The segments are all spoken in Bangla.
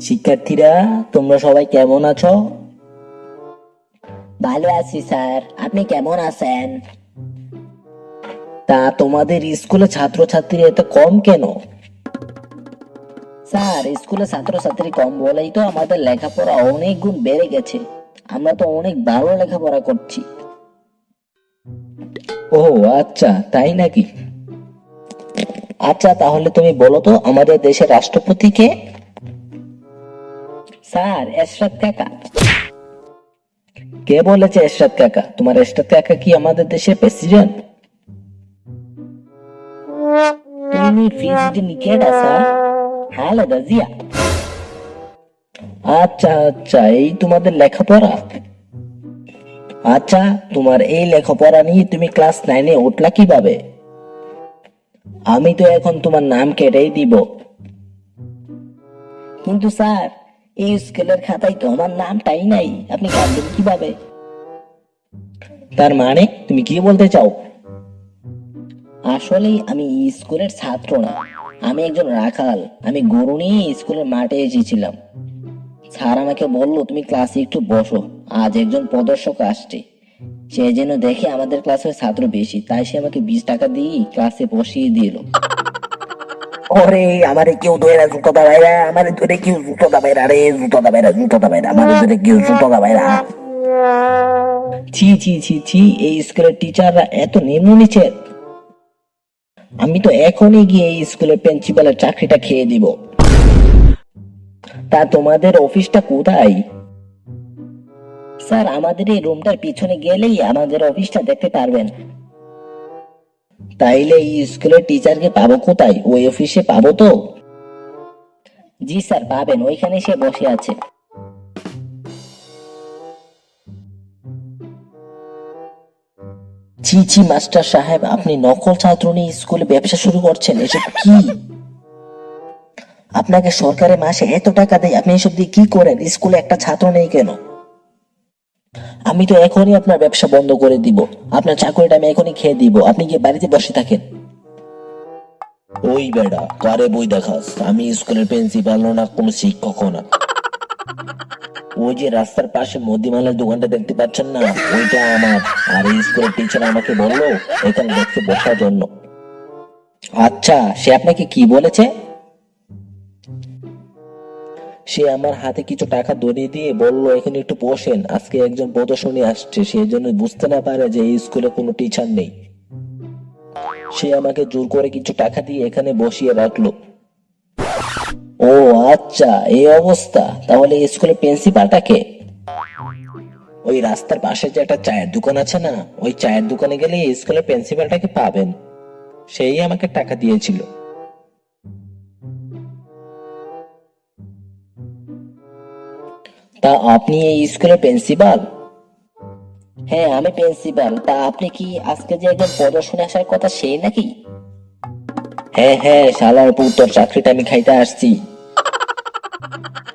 শিক্ষার্থীরা, তোমরা সবাই কেমন আছো? ভালো আছি স্যার। আপনি কেমন আছেন? তা তোমাদের স্কুলে ছাত্রছাত্রীরা এত কম কেন? স্যার, স্কুলে ছাত্রছাত্রী কম বলেই তো আমাদের লেখাপড়া অনেক গুণ বেড়ে গেছে। আমরা তো অনেক ভালো লেখাপড়া করছি। ও আচ্ছা তাই নাকি? আচ্ছা তাহলে তুমি বলো তো, আমাদের দেশের রাষ্ট্রপতি কে? স্যার এরশাদ কাকা। কে বলেছে এরশাদ কাকা? তোমার এরশাদ কাকা কি আমাদের দেশের প্রেসিডেন্ট তুমি প্রেসিডেন্ট কেডা স্যার। খালেদা জিয়া আচ্ছা আচ্ছা এই তোমাদের লেখাপড়া। আচ্ছা তোমার এই লেখাপড়া নিয়ে তুমি ক্লাস নাইনে উঠলা কীভাবে? আমি তো এখন তোমার নাম কেটেই দিব। কিন্তু স্যার এই স্কুলের খাতায় তো আমার নামটাই নাই। আপনি কাটবেন কীভাবে? তার মানে তুমি কি বলতে চাও? আসলে আমি স্কুলের ছাত্র না। আমি একজন রাখাল। আমি গরু নিয়ে স্কুলের মাঠে এসেছিলাম। স্যার আমাকে বলল, তুমি ক্লাসে একটু বসো। আজ একজন প্রদর্শক আসছে। সে যেন দেখে আমাদের ক্লাসের ছাত্র বেশি। তাই সে আমাকে বিশ টাকা দিয়ে ক্লাসে বসিয়ে দিল। ওরে, আমারে কেউ ধরে জুতো দাবাইরা আমারে ধরে কেউ জুতো দাবাইরা রে জুতো দাবাইরা জুতো দাবাইরা আমারে ধরে কেউ জুতো দাবাইরা ছি ছি ছি ছি, এই স্কুলের টিচাররা এত নিম্ন নিচে। আমি তো এখনই গিয়ে এই স্কুলের প্রিন্সিপালের চাকরিটা খেয়ে দিব তা তোমাদের অফিসটা কোথায়? স্যার, আমাদের এই রুমটার পিছনে গেলেই আমাদের অফিসটা দেখতে পারবেন। তাইলে এই স্কুলের টিচারকে পাবো কোথায়? ওই অফিসে পাবো তো? জি স্যার, পাবেন। ওইখানে সে বসে আছে। ছি, মাস্টার সাহেব, আপনি নকল ছাত্র নিয়ে স্কুলে ব্যবসা শুরু করছেন। এসব কি? আপনাকে সরকারে মাসে এত টাকা দেয়, আপনি এসব দিয়ে কি করেন? স্কুলে একটা ছাত্র নেই কেন? আমি তো এখনই আপনার ব্যবসা বন্ধ করে দিব। আপনার চাকরিটা আমি এখনই খেয়ে দিব। আপনি কি বাড়িতে বসে থাকেন। ওই বেড়া কারে বই দেখাস? আমি স্কুলের প্রিন্সিপাল না কোনো শিক্ষক না। ওই যে রাস্তার পাশে মদিমালার দোকানটা দেখতে পাচ্ছেন না? ওইটা আমার। আর এই স্কুলের টিচার আমাকে বলল এখানে দেখতে বসার জন্য। আচ্ছা সে আপনাকে কি বলেছে? সে আমার হাতে কিছু টাকা ধরিয়ে দিয়ে বলল, এখানে একটু বসেন, আজকে একজন প্রদর্শনী আসছে সেই জন্য বুঝতে না পারে যে এই স্কুলে কোনো টিচার নেই। সে আমাকে জোর করে কিছু টাকা দিয়ে এখানে বসিয়ে রাখল। ও আচ্ছা এই অবস্থা, তাহলে এই স্কুলের প্রিন্সিপালটাকে ওই রাস্তার পাশে যে একটা চায়ের দোকান আছে না, ওই চায়ের দোকানে গেলে স্কুলের প্রিন্সিপালটাকে পাবেন। সেই আমাকে টাকা দিয়েছিল। তা আপনি এই স্কুলের প্রিন্সিপাল? হ্যাঁ আমি প্রিন্সিপাল। তা আপনি কি আজকে যে একজন প্রদর্শনী আসার কথা সেই নাকি? হ্যাঁ হ্যাঁ শালার পুত্তর চাকরিটা আমি খাইতে আসছি।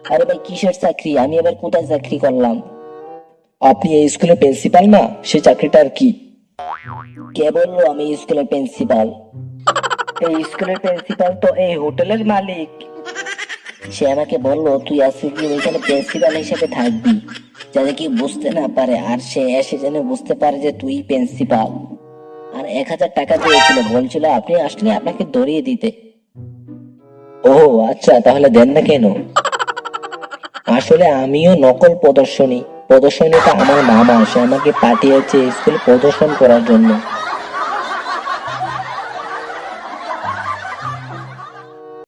আরে ভাই, কিসের চাকরি? আমি এবার কোথায় চাকরি করলাম? আপনি এই স্কুলের প্রিন্সিপাল না? সে চাকরিটা আর কি? কে বলল আমি স্কুলের প্রিন্সিপাল? এই স্কুলের প্রিন্সিপাল তো এই হোটেলের মালিক। সে আমাকে বলল, তুই আজকে কি ওইখানে প্রিন্সিপাল হিসেবে থাকবি? যাতে কি বুঝতে না পারে, আর সে এসে যেন বুঝতে পারে যে তুই প্রিন্সিপাল। আর এক হাজার টাকা দিয়েছিল, বলছিল, আপনি আসলে আপনাকে ধরিয়ে দিতে। ও আচ্ছা তাহলে দেন না কেন? আসলে আমিও নকল প্রদর্শনী। প্রদর্শনীটা আমার মামা, সে আমাকে পাঠিয়েছে স্কুলে প্রদর্শন করার জন্য।